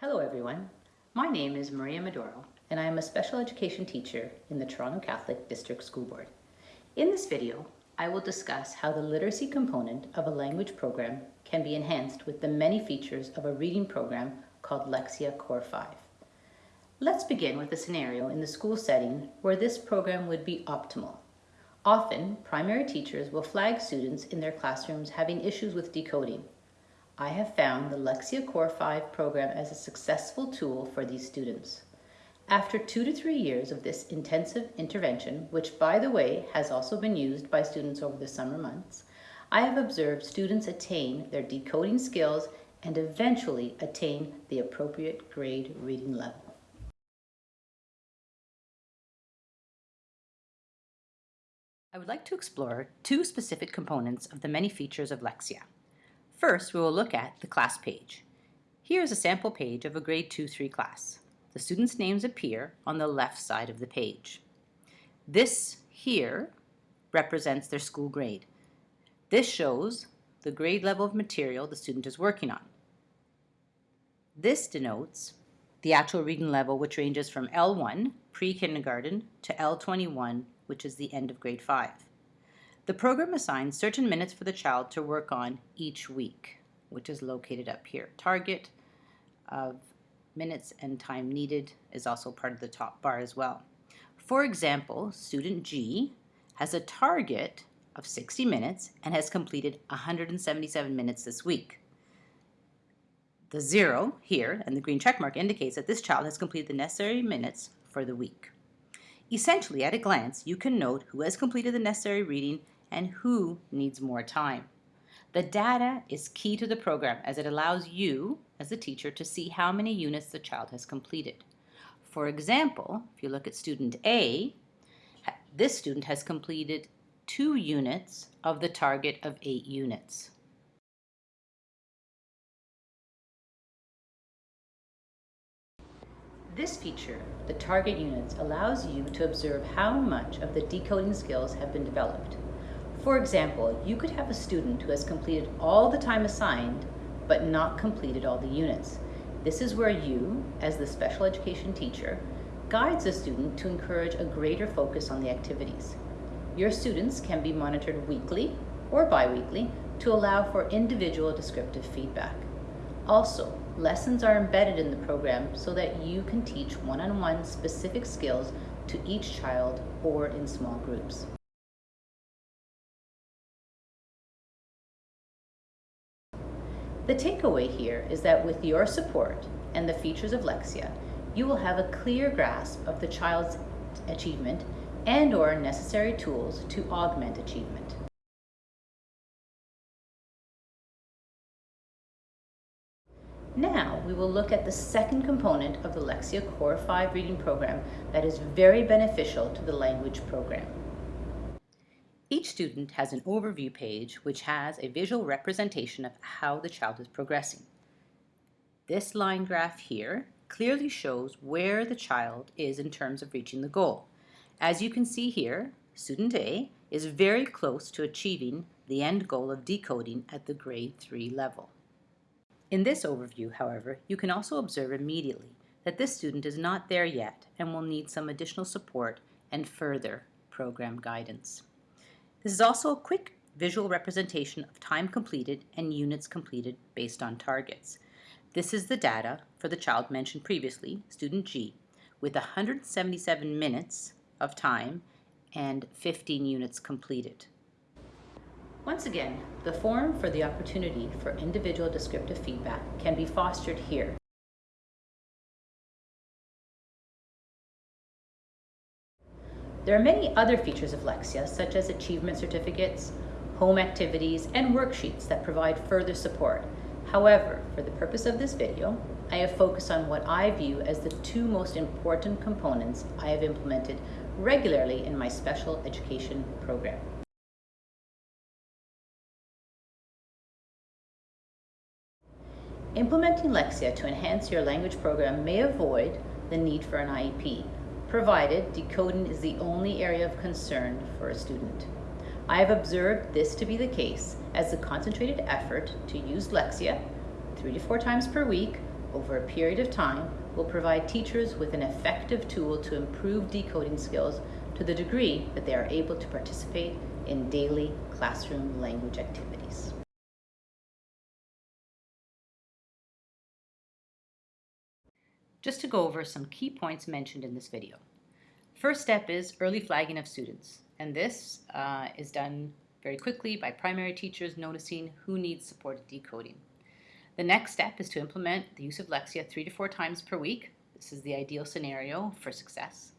Hello everyone. My name is Maria Maduro and I am a special education teacher in the Toronto Catholic District School Board. In this video, I will discuss how the literacy component of a language program can be enhanced with the many features of a reading program called Lexia Core 5. Let's begin with a scenario in the school setting where this program would be optimal. Often, primary teachers will flag students in their classrooms having issues with decoding. I have found the Lexia Core 5 program as a successful tool for these students. After two to three years of this intensive intervention, which by the way has also been used by students over the summer months, I have observed students attain their decoding skills and eventually attain the appropriate grade reading level. I would like to explore two specific components of the many features of Lexia. First, we will look at the class page. Here is a sample page of a grade 2-3 class. The students' names appear on the left side of the page. This here represents their school grade. This shows the grade level of material the student is working on. This denotes the actual reading level which ranges from L1, pre-kindergarten, to L21, which is the end of grade 5. The program assigns certain minutes for the child to work on each week, which is located up here. Target of minutes and time needed is also part of the top bar as well. For example, student G has a target of 60 minutes and has completed 177 minutes this week. The zero here and the green check mark indicates that this child has completed the necessary minutes for the week. Essentially, at a glance, you can note who has completed the necessary reading and who needs more time. The data is key to the program as it allows you, as a teacher, to see how many units the child has completed. For example, if you look at student A, this student has completed two units of the target of eight units. This feature, the target units, allows you to observe how much of the decoding skills have been developed. For example, you could have a student who has completed all the time assigned, but not completed all the units. This is where you, as the special education teacher, guides the student to encourage a greater focus on the activities. Your students can be monitored weekly or biweekly to allow for individual descriptive feedback. Also, lessons are embedded in the program so that you can teach one-on-one -on -one specific skills to each child or in small groups. The takeaway here is that with your support and the features of Lexia, you will have a clear grasp of the child's achievement and or necessary tools to augment achievement. Now we will look at the second component of the Lexia Core 5 reading program that is very beneficial to the language program. Each student has an overview page which has a visual representation of how the child is progressing. This line graph here clearly shows where the child is in terms of reaching the goal. As you can see here, student A is very close to achieving the end goal of decoding at the grade 3 level. In this overview, however, you can also observe immediately that this student is not there yet and will need some additional support and further program guidance. This is also a quick visual representation of time completed and units completed based on targets. This is the data for the child mentioned previously, student G, with 177 minutes of time and 15 units completed. Once again, the forum for the opportunity for individual descriptive feedback can be fostered here. There are many other features of Lexia, such as achievement certificates, home activities, and worksheets that provide further support. However, for the purpose of this video, I have focused on what I view as the two most important components I have implemented regularly in my special education program. Implementing Lexia to enhance your language program may avoid the need for an IEP, provided decoding is the only area of concern for a student. I have observed this to be the case as the concentrated effort to use Lexia three to four times per week over a period of time will provide teachers with an effective tool to improve decoding skills to the degree that they are able to participate in daily classroom language activities. Just to go over some key points mentioned in this video. First step is early flagging of students, and this uh, is done very quickly by primary teachers noticing who needs supported decoding. The next step is to implement the use of Lexia three to four times per week. This is the ideal scenario for success.